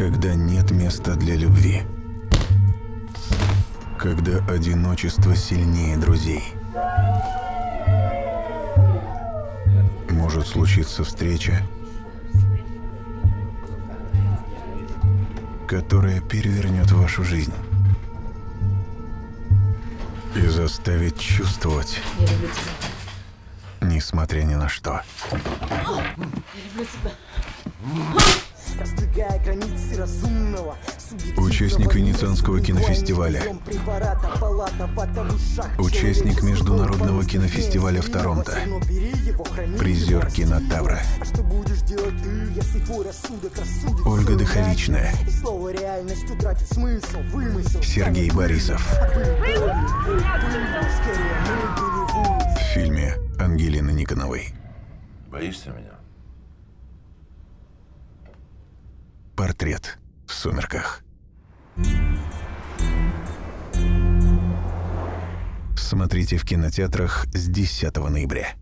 Когда нет места для любви. Когда одиночество сильнее друзей. Может случиться встреча, которая перевернет вашу жизнь. И заставит чувствовать, несмотря ни на что. Я люблю тебя. Участник Венецианского кинофестиваля. Участник Международного кинофестиваля в Торонто. Призер Кинотавра. А что будешь делать ты, если твой рассудок рассудит Ольга Дыховичная. иначе? И слово реальность утратит смысл, вымысел Сергей Борисов. улице. В фильме Ангелины Никоновой. Боишься меня? Портрет в сумерках. Смотрите в кинотеатрах с 10 ноября.